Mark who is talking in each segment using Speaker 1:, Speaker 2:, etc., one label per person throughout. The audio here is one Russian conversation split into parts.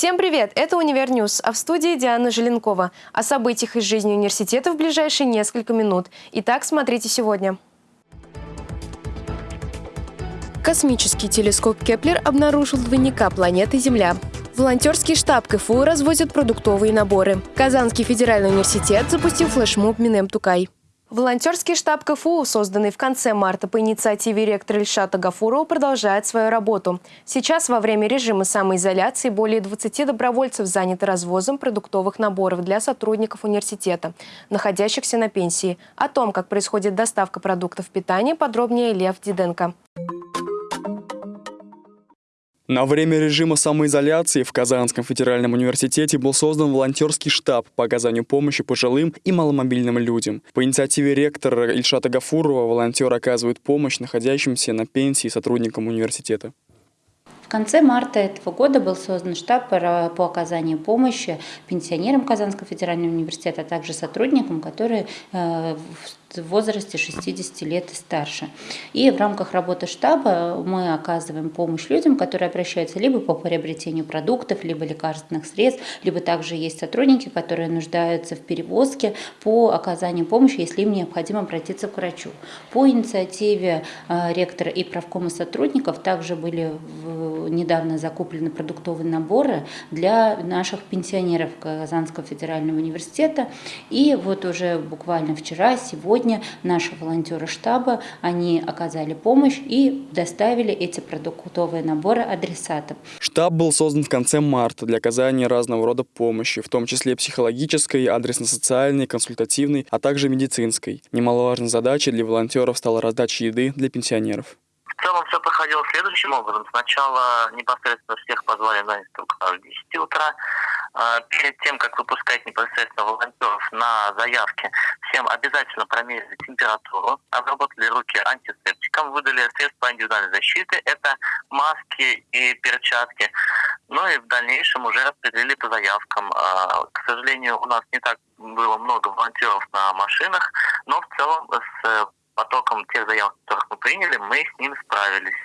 Speaker 1: Всем привет! Это Универньюз, а в студии Диана Желенкова. О событиях из жизни университета в ближайшие несколько минут. Итак, смотрите сегодня. Космический телескоп Кеплер обнаружил двойника планеты Земля. Волонтерский штаб КФУ развозят продуктовые наборы. Казанский федеральный университет запустил флешмоб Минем Тукай. Волонтерский штаб КФУ, созданный в конце марта по инициативе ректора Ильшата Гафурова, продолжает свою работу. Сейчас во время режима самоизоляции более 20 добровольцев заняты развозом продуктовых наборов для сотрудников университета, находящихся на пенсии. О том, как происходит доставка продуктов питания, подробнее Лев Диденко.
Speaker 2: На время режима самоизоляции в Казанском федеральном университете был создан волонтерский штаб по оказанию помощи пожилым и маломобильным людям. По инициативе ректора Ильшата Гафурова волонтеры оказывают помощь находящимся на пенсии сотрудникам университета.
Speaker 3: В конце марта этого года был создан штаб по оказанию помощи пенсионерам Казанского федерального университета, а также сотрудникам, которые э, в возрасте 60 лет и старше. И в рамках работы штаба мы оказываем помощь людям, которые обращаются либо по приобретению продуктов, либо лекарственных средств, либо также есть сотрудники, которые нуждаются в перевозке по оказанию помощи, если им необходимо обратиться к врачу. По инициативе э, ректора и правкома сотрудников также были недавно закуплены продуктовые наборы для наших пенсионеров Казанского федерального университета. И вот уже буквально вчера, сегодня наши волонтеры штаба, они оказали помощь и доставили эти продуктовые наборы адресатам.
Speaker 2: Штаб был создан в конце марта для оказания разного рода помощи, в том числе психологической, адресно-социальной, консультативной, а также медицинской. Немаловажной задачей для волонтеров стала раздача еды для пенсионеров.
Speaker 4: В целом все проходило следующим образом. Сначала непосредственно всех позвали на инструктаж в 10 утра. А, перед тем, как выпускать непосредственно волонтеров на заявки, всем обязательно промерили температуру, обработали руки антисептиком, выдали средства индивидуальной защиты, это маски и перчатки. Ну и в дальнейшем уже распределили по заявкам. А, к сожалению, у нас не так было много волонтеров на машинах, но в целом с потоком тех заявок, которых мы приняли, мы с ним справились.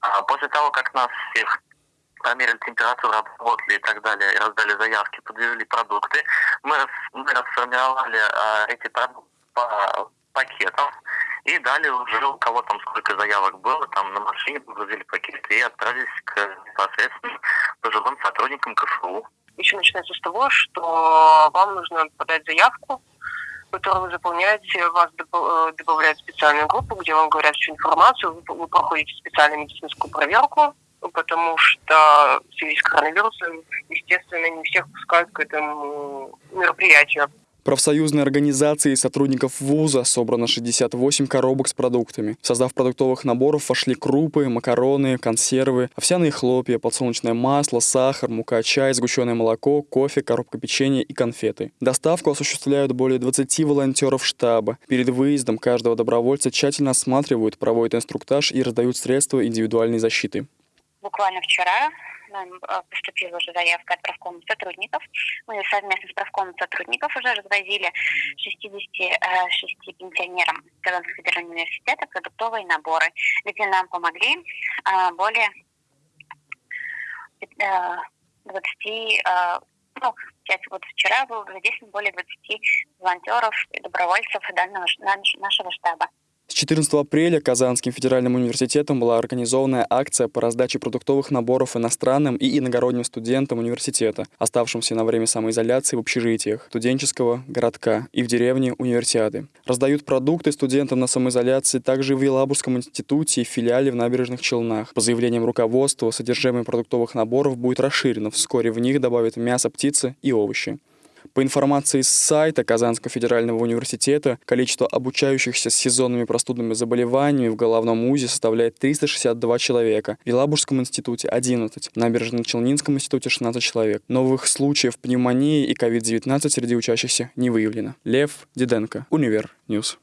Speaker 4: А после того, как нас всех померили температуру, обработали и так далее, и раздали заявки, подвезли продукты, мы, мы расформировали а, эти продукты по пакетам и дали уже у кого там сколько заявок было, там на машине погрузили пакеты и отправились к непосредственно пожилым сотрудникам КФУ.
Speaker 5: Еще начинается с того, что вам нужно подать заявку которую вы заполняете, вас э, добавляют в специальную группу, где вам говорят всю информацию, вы, вы проходите специальную медицинскую проверку, потому что в связи с коронавирусом, естественно, не всех пускают к этому мероприятию.
Speaker 2: Профсоюзной организации сотрудников вуза собрано 68 коробок с продуктами. В состав продуктовых наборов вошли крупы, макароны, консервы, овсяные хлопья, подсолнечное масло, сахар, мука, чай, сгущенное молоко, кофе, коробка печенья и конфеты. Доставку осуществляют более 20 волонтеров штаба. Перед выездом каждого добровольца тщательно осматривают, проводят инструктаж и раздают средства индивидуальной защиты.
Speaker 6: Буквально вчера нам э, поступила уже заявка от правкома сотрудников. Мы совместно с правкомом сотрудников уже развозили 66 э, пенсионерам Казанского федерального университета продуктовые наборы, где нам помогли э, более 20 ну, сейчас вот вчера было задействовано более 20 волонтеров и добровольцев данного, нашего штаба.
Speaker 2: С 14 апреля Казанским федеральным университетом была организована акция по раздаче продуктовых наборов иностранным и иногородним студентам университета, оставшимся на время самоизоляции в общежитиях студенческого городка и в деревне универсиады. Раздают продукты студентам на самоизоляции также в Елабужском институте и филиале в Набережных Челнах. По заявлениям руководства, содержимое продуктовых наборов будет расширено. Вскоре в них добавят мясо, птицы и овощи. По информации с сайта Казанского федерального университета, количество обучающихся с сезонными простудными заболеваниями в головном УЗИ составляет 362 человека, в Елабужском институте 11, в Набережно-Челнинском институте 16 человек. Новых случаев пневмонии и COVID-19 среди учащихся не выявлено. Лев Диденко, Универ Ньюс.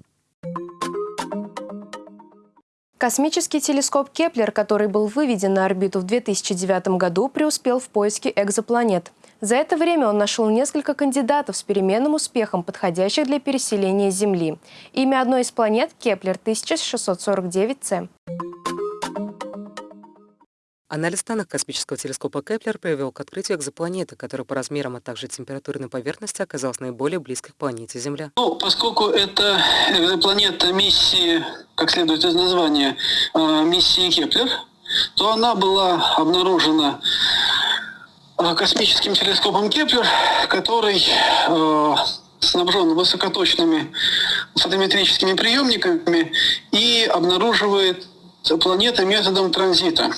Speaker 1: Космический телескоп Кеплер, который был выведен на орбиту в 2009 году, преуспел в поиске экзопланет. За это время он нашел несколько кандидатов с переменным успехом, подходящих для переселения Земли. Имя одной из планет – Кеплер 1649c.
Speaker 7: Анализ данных космического телескопа Кеплер привел к открытию экзопланеты, которая по размерам, а также температурной поверхности оказалась наиболее близкой к планете Земля.
Speaker 8: Ну, поскольку это экзопланета миссии, как следует из названия, э, миссии Кеплер, то она была обнаружена космическим телескопом Кеплер, который э, снабжен высокоточными фотометрическими приемниками и обнаруживает планеты методом транзита.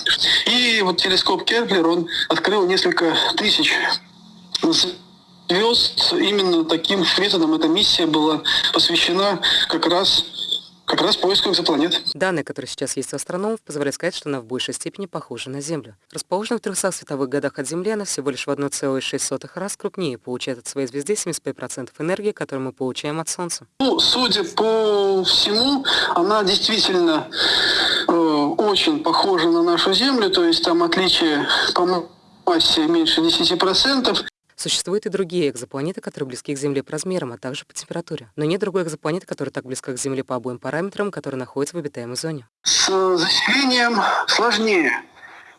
Speaker 8: И вот телескоп Кеплер, он открыл несколько тысяч звезд именно таким методом. Эта миссия была посвящена как раз как раз поиску экзопланет.
Speaker 7: Данные, которые сейчас есть у астрономов, позволяют сказать, что она в большей степени похожа на Землю. Расположена в 300 световых годах от Земли, она всего лишь в 1,6 раз крупнее получает от своей звезды 75% энергии, которую мы получаем от Солнца.
Speaker 8: Ну, судя по всему, она действительно э, очень похожа на нашу Землю, то есть там отличие по массе меньше 10%.
Speaker 7: Существуют и другие экзопланеты, которые близки к Земле по размерам, а также по температуре. Но нет другой экзопланеты, которая так близка к Земле по обоим параметрам, которая находится в обитаемой зоне.
Speaker 8: С заселением сложнее.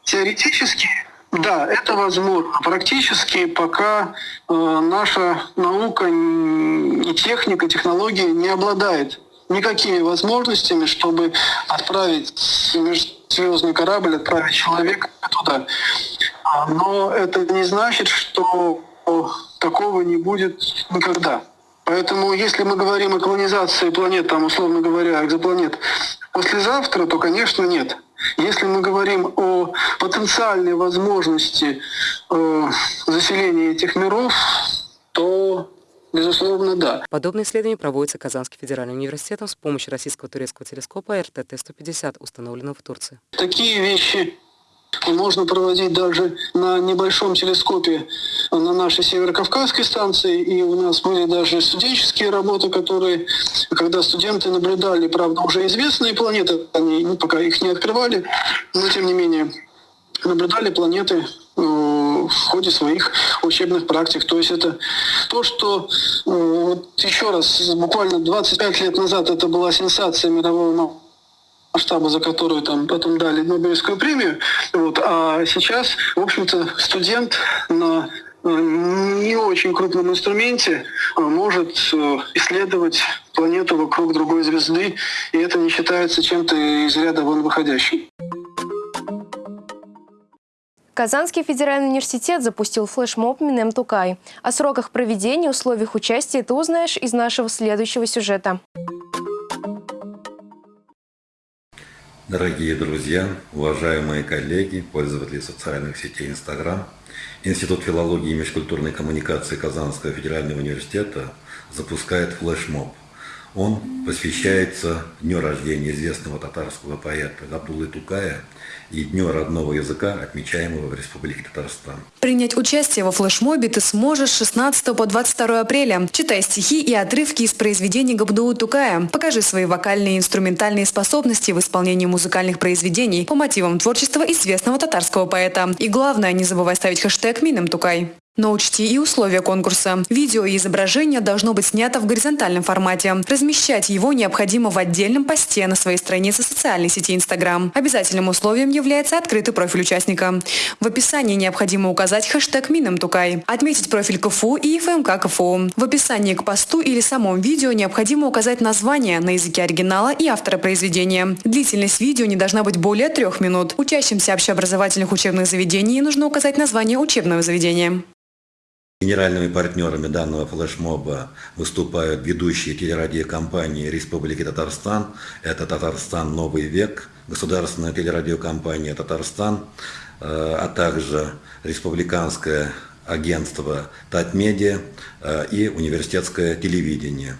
Speaker 8: Теоретически, да, это возможно. Практически пока э, наша наука и техника, технология не обладает никакими возможностями, чтобы отправить межзвездный корабль, отправить человека туда. А, но это не значит, что такого не будет никогда. Поэтому если мы говорим о колонизации планет, там, условно говоря, экзопланет, послезавтра, то, конечно, нет. Если мы говорим о потенциальной возможности э, заселения этих миров, то Безусловно, да.
Speaker 7: Подобные исследования проводятся Казанским федеральным университетом с помощью российского турецкого телескопа РТТ-150, установленного в Турции.
Speaker 8: Такие вещи можно проводить даже на небольшом телескопе на нашей Северокавказской станции. И у нас были даже студенческие работы, которые, когда студенты наблюдали, правда, уже известные планеты, они ну, пока их не открывали, но тем не менее наблюдали планеты э, в ходе своих учебных практик. То есть это то, что, э, вот еще раз, буквально 25 лет назад это была сенсация мирового масштаба, за которую там потом дали Нобелевскую премию. Вот. А сейчас, в общем-то, студент на э, не очень крупном инструменте э, может э, исследовать планету вокруг другой звезды, и это не считается чем-то из ряда вон выходящим.
Speaker 1: Казанский федеральный университет запустил флешмоб Минем Тукай. О сроках проведения, условиях участия ты узнаешь из нашего следующего сюжета.
Speaker 9: Дорогие друзья, уважаемые коллеги, пользователи социальных сетей Инстаграм, Институт филологии и межкультурной коммуникации Казанского федерального университета запускает флешмоб. Он посвящается дню рождения известного татарского поэта Габдулы Тукая – и Дню родного языка, отмечаемого в Республике Татарстан.
Speaker 10: Принять участие во флешмобе ты сможешь с 16 по 22 апреля. Читай стихи и отрывки из произведений Габдуу Тукая. Покажи свои вокальные и инструментальные способности в исполнении музыкальных произведений по мотивам творчества известного татарского поэта. И главное, не забывай ставить хэштег «Минем Тукай». Но учти и условия конкурса. Видео и изображение должно быть снято в горизонтальном формате. Размещать его необходимо в отдельном посте на своей странице социальной сети Instagram. Обязательным условием является открытый профиль участника. В описании необходимо указать хэштег Минамтукай, отметить профиль КФУ и ФМК КФУ. В описании к посту или самом видео необходимо указать название на языке оригинала и автора произведения. Длительность видео не должна быть более трех минут. Учащимся общеобразовательных учебных заведений нужно указать название учебного заведения.
Speaker 9: Генеральными партнерами данного флешмоба выступают ведущие телерадиокомпании Республики Татарстан. Это «Татарстан. Новый век», государственная телерадиокомпания «Татарстан», э, а также республиканское агентство «Татмедиа» э, и университетское телевидение.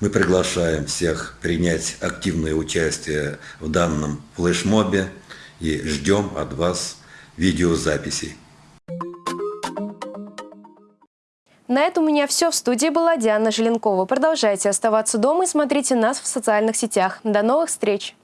Speaker 9: Мы приглашаем всех принять активное участие в данном флешмобе и ждем от вас видеозаписей.
Speaker 1: На этом у меня все. В студии была Диана Желенкова. Продолжайте оставаться дома и смотрите нас в социальных сетях. До новых встреч!